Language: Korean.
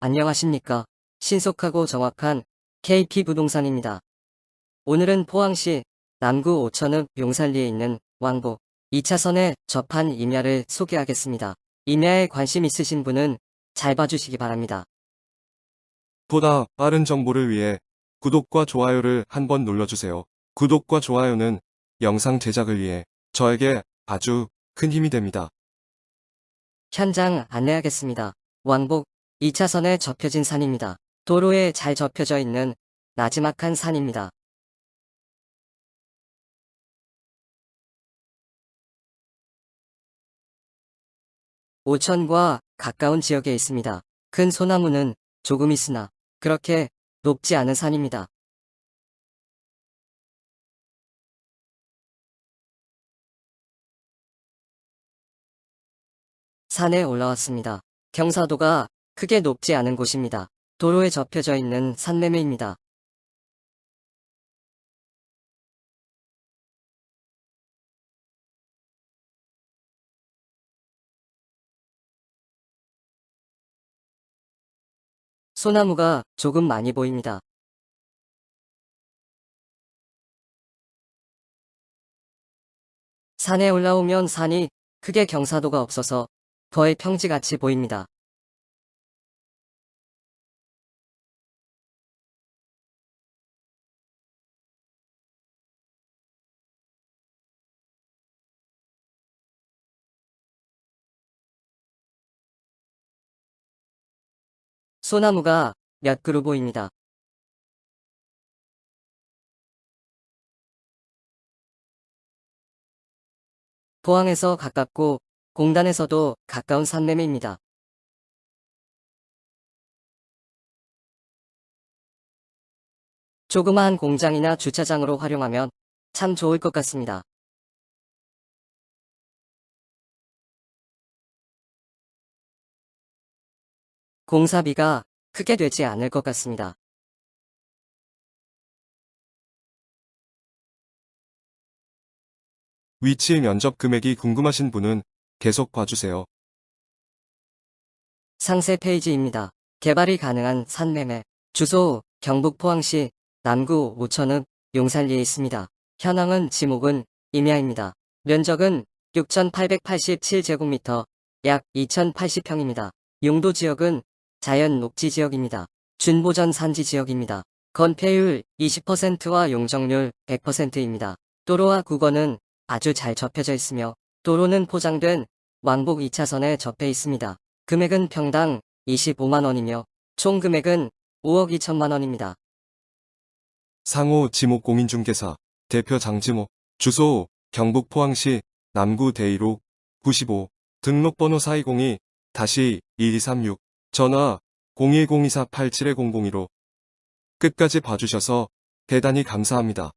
안녕하십니까. 신속하고 정확한 KP 부동산입니다. 오늘은 포항시 남구 오천읍 용산리에 있는 왕복 2차선에 접한 임야를 소개하겠습니다. 임야에 관심 있으신 분은 잘 봐주시기 바랍니다. 보다 빠른 정보를 위해 구독과 좋아요를 한번 눌러주세요. 구독과 좋아요는 영상 제작을 위해 저에게 아주 큰 힘이 됩니다. 현장 안내하겠습니다. 왕복 2차선에 접혀진 산입니다. 도로에 잘 접혀져 있는 나지막한 산입니다. 오천과 가까운 지역에 있습니다. 큰 소나무는 조금 있으나 그렇게 높지 않은 산입니다. 산에 올라왔습니다. 경사도가 크게 높지 않은 곳입니다. 도로에 접혀져 있는 산매매입니다. 소나무가 조금 많이 보입니다. 산에 올라오면 산이 크게 경사도가 없어서 거의 평지같이 보입니다. 소나무가 몇 그루 보입니다. 포항에서 가깝고 공단에서도 가까운 산매매입니다. 조그마한 공장이나 주차장으로 활용하면 참 좋을 것 같습니다. 공사비가 크게 되지 않을 것 같습니다. 위치 면적 금액이 궁금하신 분은 계속 봐주세요. 상세 페이지입니다. 개발이 가능한 산매매. 주소 경북 포항시 남구 오천읍 용산리에 있습니다. 현황은 지목은 임야입니다. 면적은 6,887제곱미터 약 2,080평입니다. 용도 지역은 자연 녹지 지역입니다. 준보전 산지 지역입니다. 건폐율 20%와 용적률 100%입니다. 도로와 국어는 아주 잘 접혀져 있으며 도로는 포장된 왕복 2차선에 접해 있습니다. 금액은 평당 25만원이며 총 금액은 5억 2천만원입니다. 상호 지목 공인중개사 대표 장지목 주소 경북 포항시 남구 대이로 95 등록번호 4202-1236 전화 0102487-0015 끝까지 봐주셔서 대단히 감사합니다.